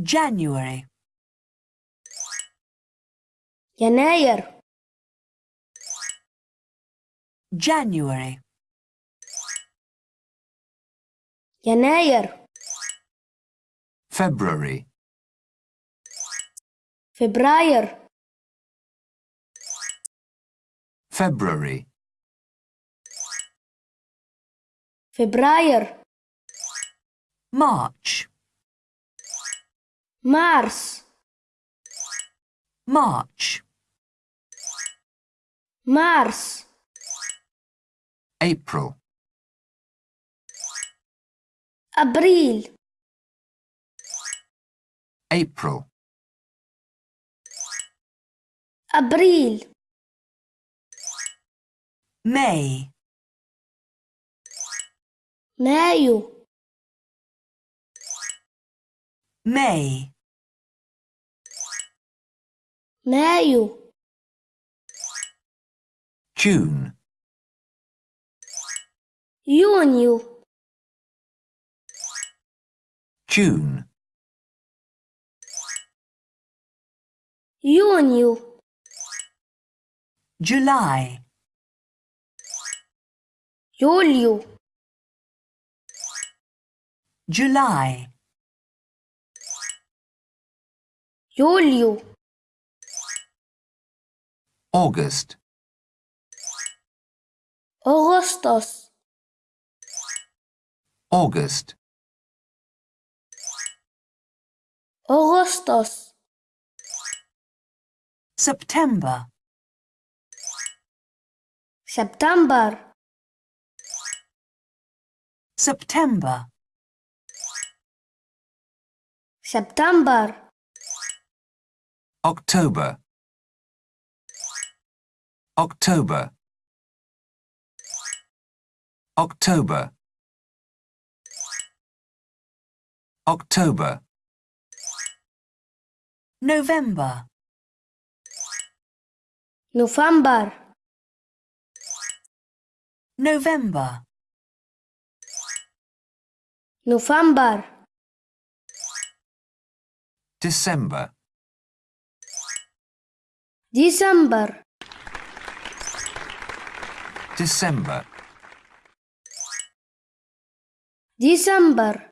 January, يناير January, يناير February, فبراير February, فبراير March, مارس March, مارس April, أبريل April, أبريل May, مايو May, Maio. June. Junho. June. Junho. July. Julho. July. Julho. August. Augustos. August. Augustos. September. September. September. September. October. October. October. October. November. November. November. November. December. December. December. December.